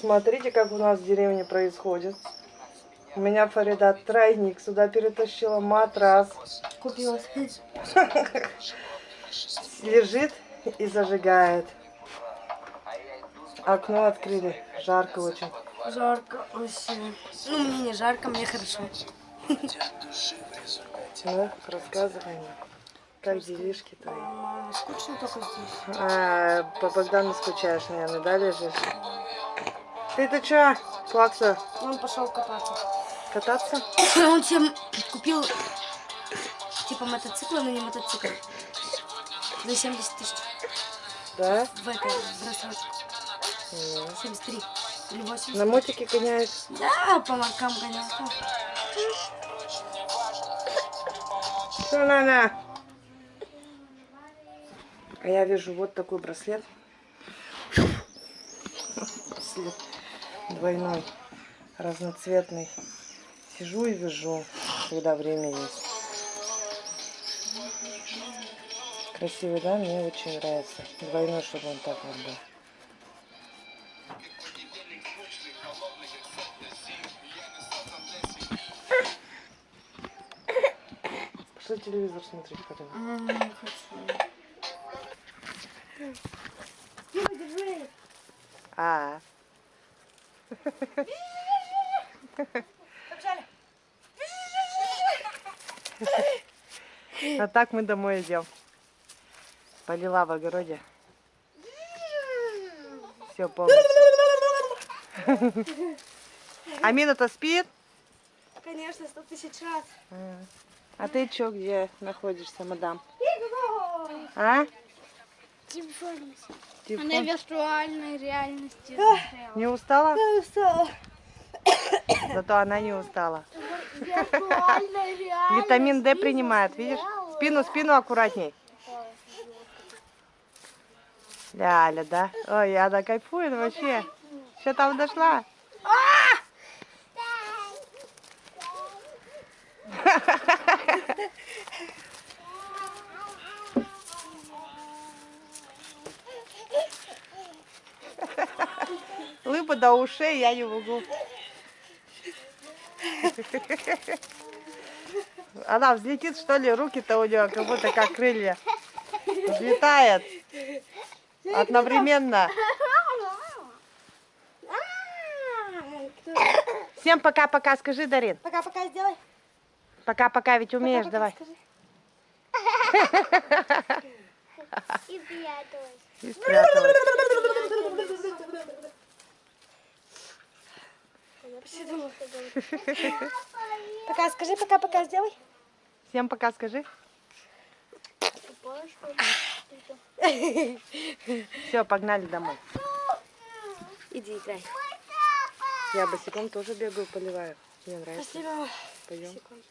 Смотрите, как у нас в деревне происходит. У меня Фарида тройник. Сюда перетащила матрас. Купила. Лежит и зажигает. Окно открыли. Жарко очень. Жарко вообще. Ну, мне не жарко, мне хорошо. Ну, рассказывай мне. Как делишки твои? Мама, скучно только здесь. А, по Богдану скучаешь, наверное, да, лежишь? Ты-то чё, плакса, Он пошел кататься. кататься? Он всем купил типа мотоцикла, но не мотоцикл. За 70 тысяч. Да? В этой в рассрочку. Ну. 73. Или 80. На мотике гоняешь? Да, по ларкам гонял. Что на А я вижу вот такой браслет. Браслет двойной, разноцветный. Сижу и вяжу, когда время есть. Красивый, да? Мне очень нравится. Двойной, чтобы он так вот был. Пошли телевизор смотреть, Карина. М, Не хочу. А. А так мы домой идем. Полила в огороде. Все полностью. Амина-то спит? Конечно, сто тысяч раз. А ты чё, где находишься, мадам? А? Телефон. Телефон? Она виртуальной реальности. Не устала? устала. Зато она не устала. Витамин D принимает, видишь? Спину, спину аккуратней. Ляля, да? Ой, она кайфует вообще. Что там дошла? Лыба до ушей, я не могу. Она взлетит, что ли, руки-то у нее как будто как крылья. Взлетает. Одновременно. Всем пока-пока, скажи, Дарин. Пока-пока сделай. Пока-пока, ведь умеешь, Пока-пока давай. скажи. И пряталась. И спряталась. Пока скажи, пока-пока сделай. Всем пока, скажи. Все, погнали домой. Иди играй. Я босиком тоже бегаю, поливаю. Мне нравится. Спасибо. Пойдем. Секунду.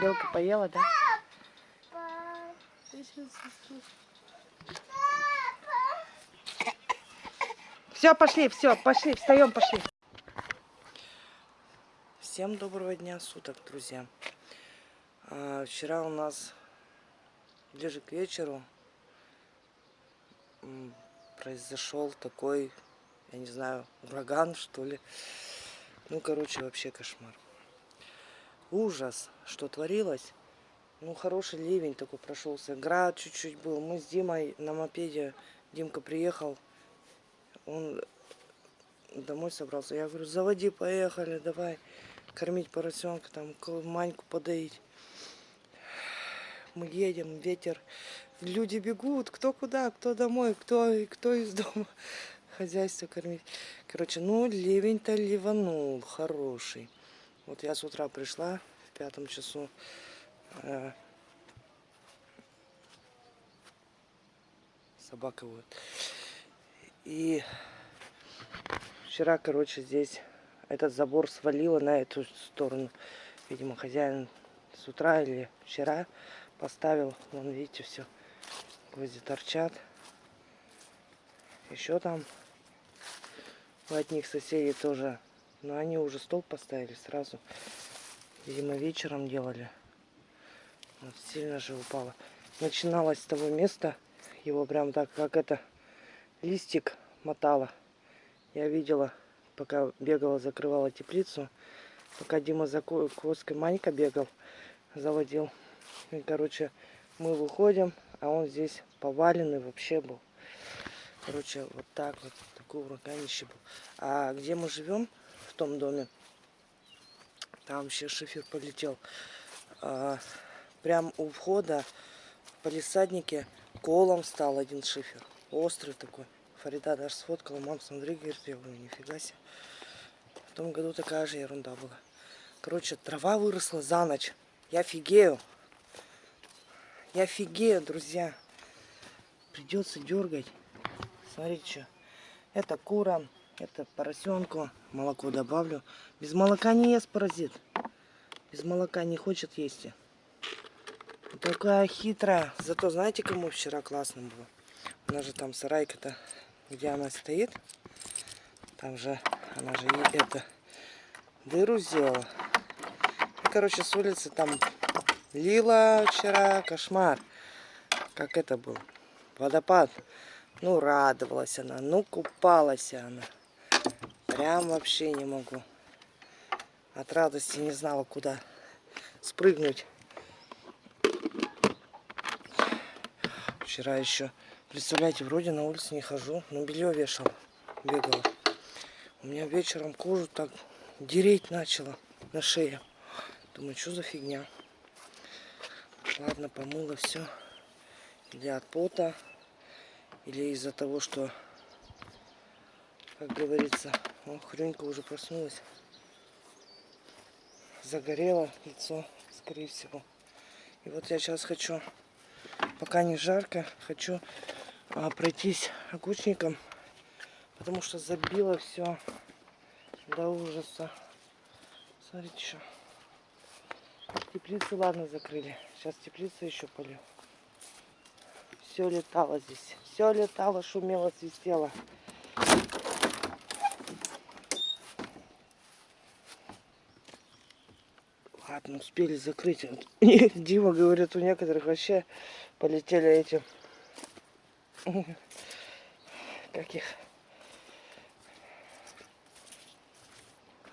Белка поела, да? Все, пошли, все, пошли, встаем, пошли. Всем доброго дня суток, друзья. А, вчера у нас ближе к вечеру произошел такой, я не знаю, ураган, что ли. Ну, короче, вообще кошмар. Ужас, что творилось. Ну, хороший ливень такой прошелся. Град чуть-чуть был. Мы с Димой на мопеде. Димка приехал. Он домой собрался. Я говорю, заводи, поехали, давай кормить поросенка, там, маньку подоить. Мы едем, ветер. Люди бегут, кто куда, кто домой, кто, кто из дома. Хозяйство кормить. Короче, ну, ливень-то ливанул, хороший. Вот я с утра пришла в пятом часу. э, Собака вот. И вчера, короче, здесь этот забор свалило на эту сторону. Видимо, хозяин с утра или вчера поставил. Вон, видите, все. Гвозди торчат. Еще там у одних соседей тоже. Но они уже стол поставили сразу. Видимо, вечером делали. Вот, сильно же упало. Начиналось с того места. Его прям так, как это, листик мотала. Я видела, пока бегала, закрывала теплицу. Пока Дима за ко- коской Манька бегал, заводил. И, короче, мы выходим, а он здесь поваленный вообще был. Короче, вот так вот, такой ураганище был. А где мы живем, в том доме, там вообще шифер полетел. А, прям у входа в палисаднике колом стал один шифер. Острый такой. Фарида даже сфоткала. Мам, смотри, говорит, я говорю, нифига себе. В том году такая же ерунда была. Короче, трава выросла за ночь. Я офигею. Я офигею, друзья. Придется дергать. Смотрите, что. Это курам, это поросенку. Молоко добавлю. Без молока не ест паразит. Без молока не хочет есть. Такая хитрая. Зато знаете, кому вчера классно было? У нас же там сарайка-то, где она стоит. Там же, она же и это, дыру сделала. И, короче, с улицы там лила вчера, кошмар. Как это был? Водопад. Ну, радовалась она, ну, купалась она. Прям вообще не могу. От радости не знала, куда спрыгнуть. Вчера еще, представляете, вроде на улице не хожу, но белье вешал, бегала. У меня вечером кожу так дереть начала на шее. Думаю, что за фигня. Ладно, помыла все. Или от пота, или из-за того, что, как говорится, о, хрюнька уже проснулась. Загорело лицо, скорее всего. И вот я сейчас хочу, пока не жарко, хочу а, пройтись огурчником, потому что забило все до ужаса. Смотрите, что. Теплицы, ладно, закрыли. Сейчас теплицы еще полю. Все летало здесь. Все летало, шумело, свистело. Ладно, успели закрыть. Дима говорит, у некоторых вообще полетели эти... Как их?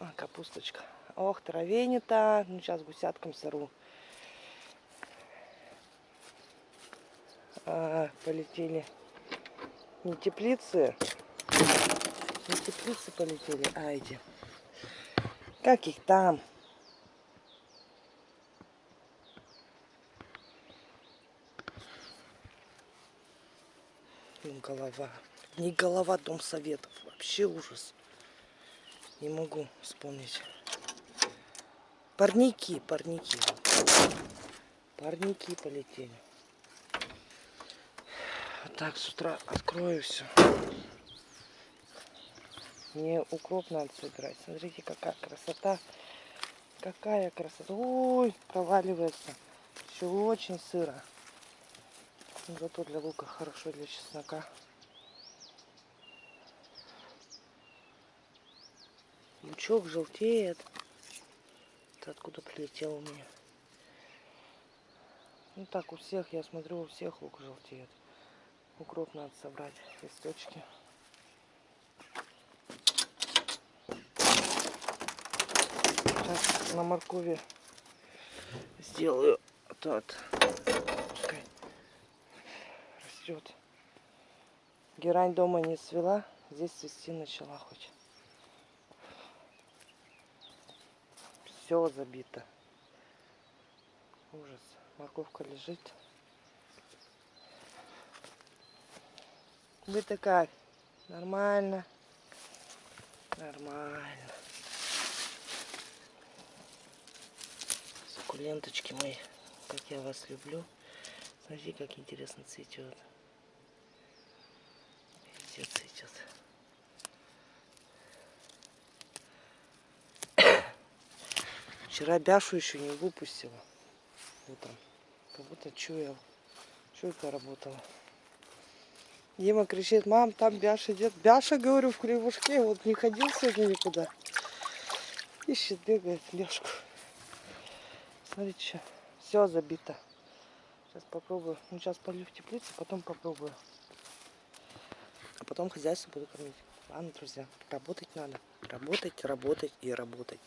А, капусточка. Ох, траве-то. Ну, сейчас гусяткам сорву. А, полетели не теплицы. Не теплицы полетели, а эти. Как их там? Ну, голова. Не голова Дом Советов. Вообще ужас. Не могу вспомнить. Парники, парники. Парники полетели. Так с утра открою все. Мне укроп надо собирать. Смотрите, какая красота. Какая красота. Ой, проваливается. Еще очень сыро. Зато для лука хорошо, для чеснока. Лучок желтеет. Это откуда прилетел у меня? Ну так, у всех, я смотрю, у всех лук желтеет. Укроп надо собрать, листочки. Сейчас на моркови сделаю тот. Растет. Герань дома не свела, здесь цвести начала хоть. Все забито. Ужас. Морковка лежит. Вы-то как? Нормально? Нормально. Суккуленточки мои, как я вас люблю. Смотрите, как интересно цветет. Везде цветет. Вчера Бяшу еще не выпустила. Утром. Как будто чуял. Чуйка работала. Дима кричит, мам, там Бяша идет. Бяша, говорю, в хлебушке. Вот не ходил сегодня никуда. Ищет, бегает Бяшку. Смотрите, что. Все забито. Сейчас попробую. Ну, сейчас полью в теплице, потом попробую. а потом хозяйство буду кормить. Ладно, друзья, работать надо. Работать, работать и работать.